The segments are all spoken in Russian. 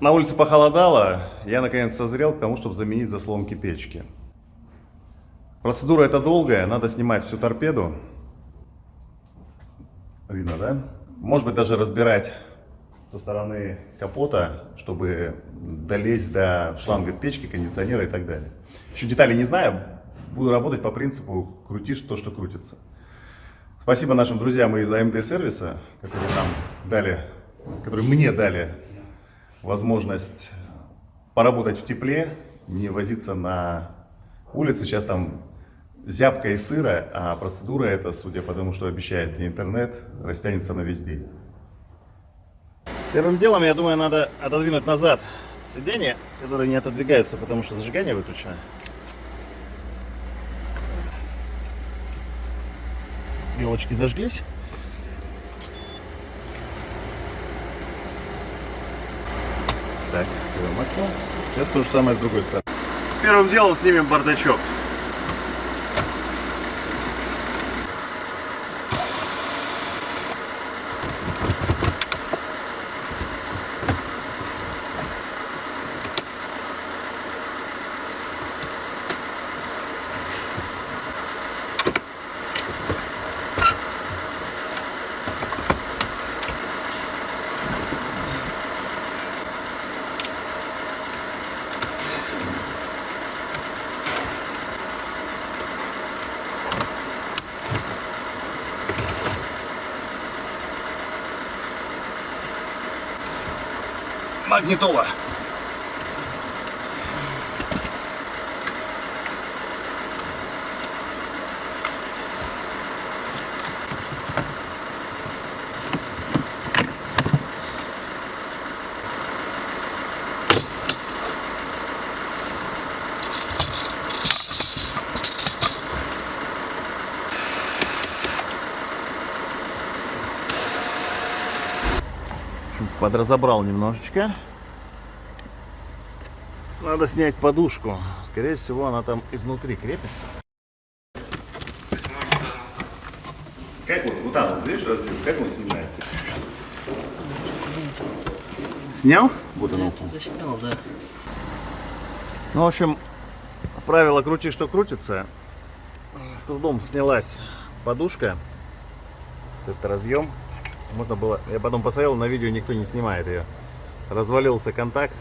На улице похолодало, я наконец созрел к тому, чтобы заменить заслонки печки. Процедура эта долгая, надо снимать всю торпеду. Видно, да? Может быть даже разбирать со стороны капота, чтобы долезть до шлангов печки, кондиционера и так далее. Еще деталей не знаю, буду работать по принципу крутишь то, что крутится. Спасибо нашим друзьям из AMD сервиса, которые нам дали, которые мне дали возможность поработать в тепле, не возиться на улице. Сейчас там зябко и сыро, а процедура эта, судя по тому, что обещает мне интернет, растянется на весь день. Первым делом, я думаю, надо отодвинуть назад сиденье, которые не отодвигаются, потому что зажигание выключено. Елочки зажглись. Так, максимум. Сейчас то же самое с другой стороны. Первым делом снимем бардачок. Магнитола. Подразобрал немножечко. Надо снять подушку. Скорее всего, она там изнутри крепится. Как вот, вот вот, видишь, развил, как он снимается? Снял? Вот оно. Снял, да. Ну, в общем, правило крути, что крутится. С трудом снялась подушка. Это разъем. Можно было... Я потом посмотрел, на видео никто не снимает ее. Развалился контакт.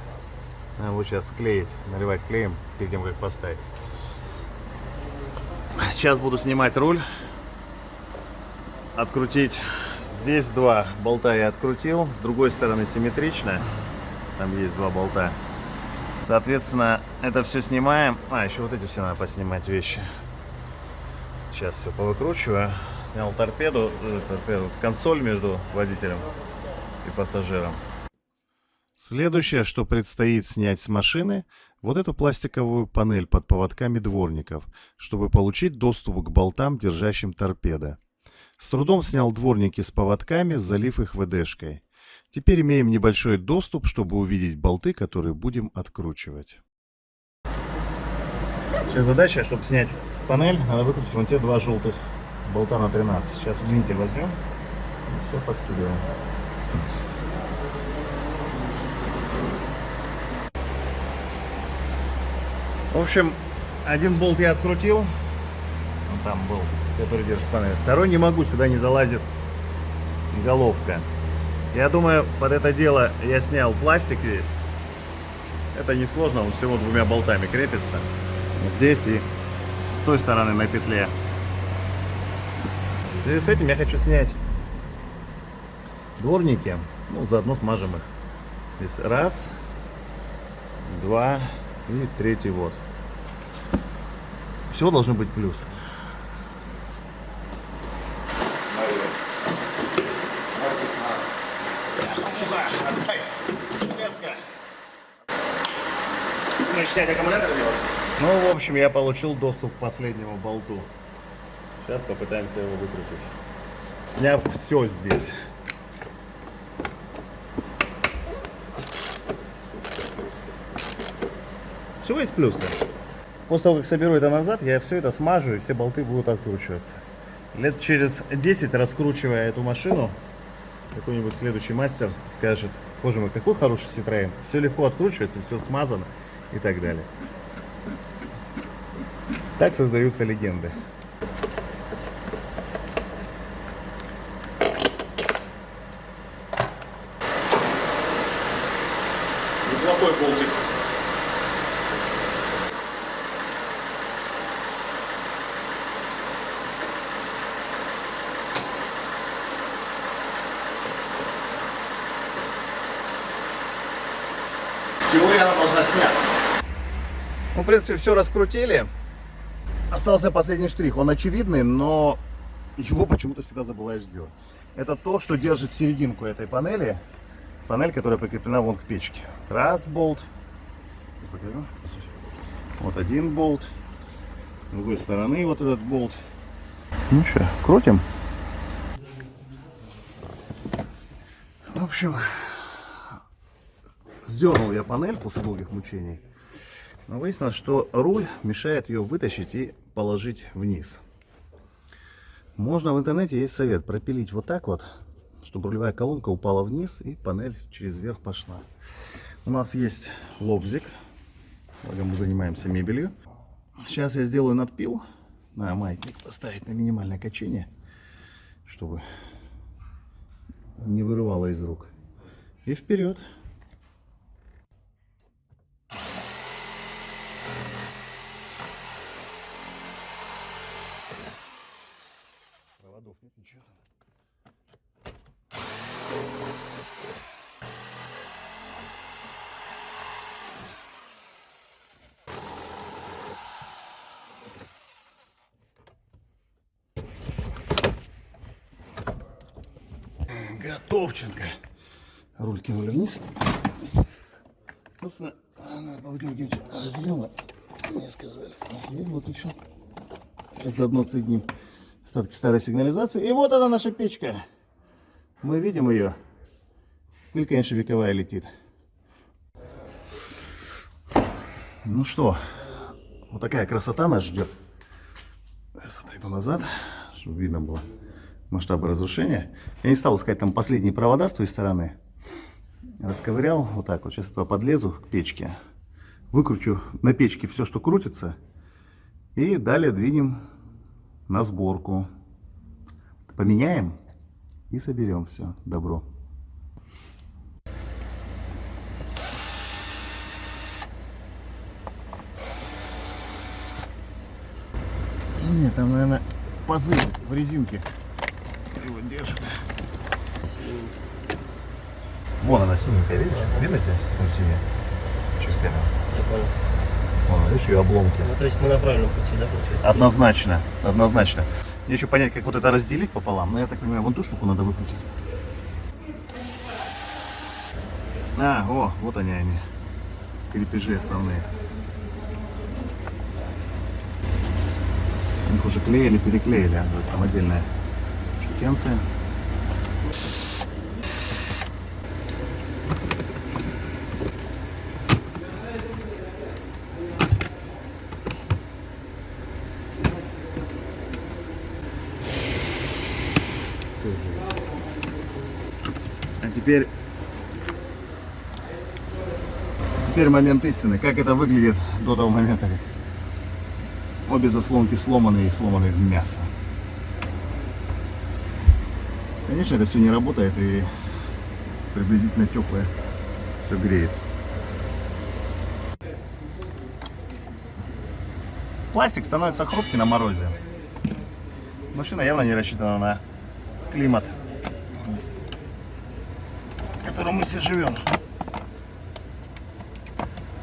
Надо вот сейчас склеить, наливать клеем перед тем, как поставить. Сейчас буду снимать руль. Открутить. Здесь два болта я открутил. С другой стороны симметрично. Там есть два болта. Соответственно, это все снимаем. А, еще вот эти все надо поснимать вещи. Сейчас все повыкручиваю. Снял торпеду, э, торпеду, консоль между водителем и пассажиром. Следующее, что предстоит снять с машины, вот эту пластиковую панель под поводками дворников, чтобы получить доступ к болтам, держащим торпеда. С трудом снял дворники с поводками, залив их ВДшкой. Теперь имеем небольшой доступ, чтобы увидеть болты, которые будем откручивать. Сейчас задача, чтобы снять панель, надо выкрутить вон те два желтых болта на 13. Сейчас удлинитель возьмем и все поскидываем. В общем, один болт я открутил. Он там был, который держит панель. Второй не могу, сюда не залазит головка. Я думаю, под это дело я снял пластик весь. Это несложно, он всего двумя болтами крепится. Здесь и с той стороны на петле. Связи с этим я хочу снять дворники. Ну, заодно смажем их. Здесь раз, два, и третий вот. Всего должно быть плюс. Ну, в общем, я получил доступ к последнему болту. Сейчас попытаемся его выкрутить. Сняв все здесь. Всего есть плюсы. После того, как соберу это назад, я все это смажу, и все болты будут откручиваться. Лет через 10, раскручивая эту машину, какой-нибудь следующий мастер скажет, Боже мой, какой хороший Citroёn. Все легко откручивается, все смазано и так далее. Так создаются легенды. Неплохой болтик. Теория она должна сняться. Ну, в принципе, все раскрутили. Остался последний штрих. Он очевидный, но его почему-то всегда забываешь сделать. Это то, что держит серединку этой панели. Панель, которая прикреплена вон к печке. Раз болт. Вот один болт. С другой стороны вот этот болт. Ну что, крутим. В общем, Сдернул я панель после долгих мучений. Но выяснилось, что руль мешает ее вытащить и положить вниз. Можно в интернете есть совет пропилить вот так вот, чтобы рулевая колонка упала вниз и панель через верх пошла. У нас есть лобзик, благо мы занимаемся мебелью. Сейчас я сделаю надпил на маятник, поставить на минимальное качение, чтобы не вырывало из рук. И вперед. Проводов нет, ничего. Готовченко. Руль кинули вниз. Собственно, надо повыдергивать разъемы. Мне сказали. И вот еще. Сейчас заодно соединим остатки старой сигнализации. И вот она наша печка. Мы видим ее. Пыль, конечно, вековая летит. Ну что, вот такая красота нас ждет. Сейчас отойду назад, чтобы видно было масштабы разрушения. Я не стал искать там последние провода с той стороны. Расковырял вот так вот. Сейчас этого подлезу к печке. Выкручу на печке все, что крутится. И далее двинем на сборку. Поменяем и соберем все добро. Нет, там, наверное, пазы в резинке его держит. Вон она синенькая, видишь? Видно тебе? Там синяя. Чистая. Я понял. Вон, видишь, ее обломки. Ну, то есть мы на правильном пути, да, получается? Однозначно, однозначно. Мне еще понять, как вот это разделить пополам. Но я так понимаю, вон ту штуку надо выкрутить. А, о, вот они они. Крепежи основные. Их уже клеили, переклеили. а, самодельная штукенция. А теперь... Теперь момент истины. Как это выглядит до того момента, как обе заслонки сломаны и сломаны в мясо. Конечно, это все не работает и приблизительно теплое все греет. Пластик становится хрупкий на морозе. Машина явно не рассчитана на климат, в котором мы все живем.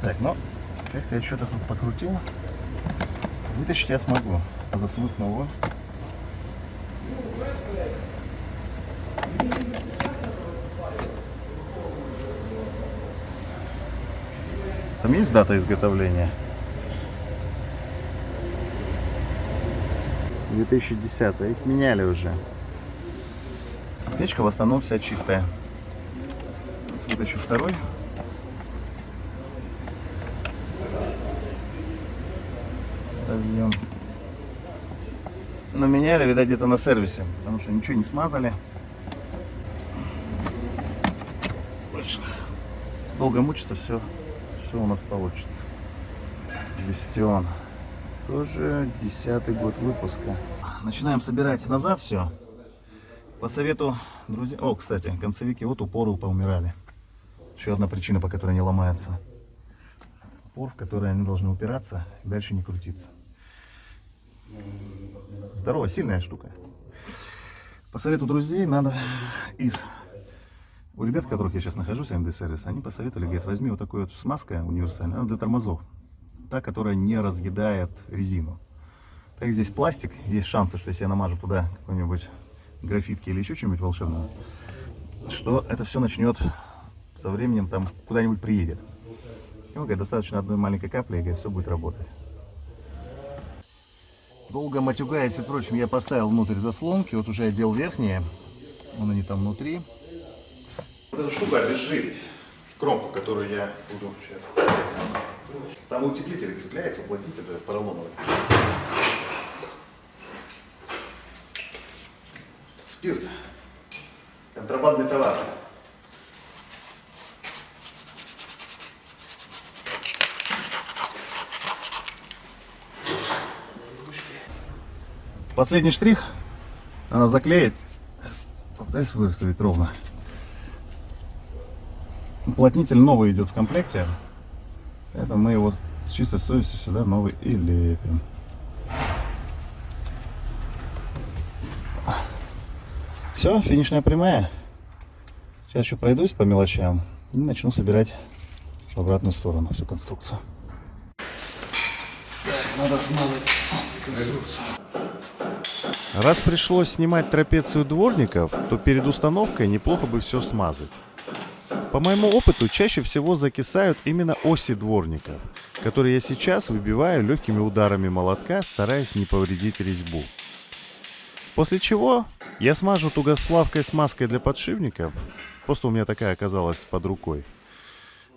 Так, ну, как-то я что-то тут покрутил. Вытащить я смогу. Засунуть новую. Там есть дата изготовления? 2010 их меняли уже. Печка в основном вся чистая. Сейчас вытащу второй. Разъем. Но меняли, видать, где-то на сервисе, потому что ничего не смазали. Долго мучиться, все, все у нас получится. Вестион. Тоже десятый год выпуска. Начинаем собирать назад все. По совету друзей... О, кстати, концевики вот упоры поумирали. Еще одна причина, по которой не ломается. Упор, в который они должны упираться дальше не крутиться. Здоровая, сильная штука. По совету друзей надо из... У ребят, которых я сейчас нахожусь, МД сервис, они посоветовали, говорят, возьми вот такую вот смазка универсальная, она для тормозов. Та, которая не разъедает резину. Так здесь пластик, есть шансы, что если я намажу туда какой-нибудь графитки или еще что-нибудь волшебное, что это все начнет со временем там куда-нибудь приедет. Ну, говорит, достаточно одной маленькой капли, и говорит, все будет работать. Долго матюгаясь и прочим, я поставил внутрь заслонки. Вот уже одел верхние. Вон они там внутри. Вот эту штуку обезжирить. Кромку, которую я буду сейчас. Там утеплитель цепляется, уплотнитель поролоновый. Спирт. Контрабандный товар. Последний штрих. Надо заклеить. Попытаюсь выставить ровно. Уплотнитель новый идет в комплекте. Поэтому мы его с чистой совестью сюда новый и лепим. Все, финишная прямая. Сейчас еще пройдусь по мелочам и начну собирать в обратную сторону всю конструкцию. надо смазать конструкцию. Раз пришлось снимать трапецию дворников, то перед установкой неплохо бы все смазать. По моему опыту, чаще всего закисают именно оси дворников, которые я сейчас выбиваю легкими ударами молотка, стараясь не повредить резьбу. После чего я смажу тугосплавкой смазкой для подшипников, просто у меня такая оказалась под рукой.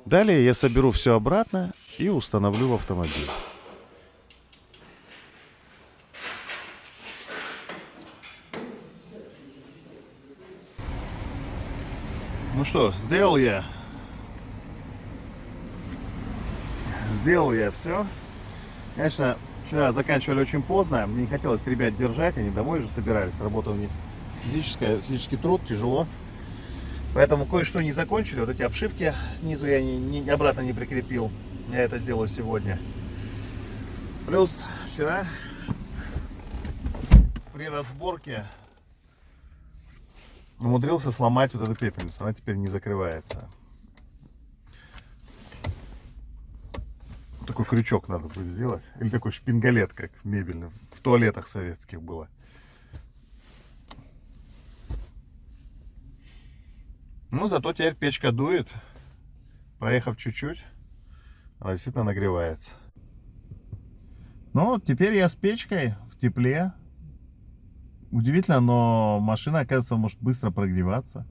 Далее я соберу все обратно и установлю в автомобиль. Ну что, сделал я. Сделал я все. Конечно, вчера заканчивали очень поздно. Мне не хотелось ребят держать, они домой уже собирались. Работа у них физическая, физический труд, тяжело. Поэтому кое-что не закончили. Вот эти обшивки снизу я не, не, обратно не прикрепил. Я это сделаю сегодня. Плюс вчера при разборке умудрился сломать вот эту пепельницу. Она теперь не закрывается. Такой крючок надо будет сделать. Или такой шпингалет, как в мебельном. В туалетах советских было. Ну, зато теперь печка дует. Проехав чуть-чуть, она действительно нагревается. Ну, теперь я с печкой в тепле. Удивительно, но машина, оказывается, может быстро прогреваться.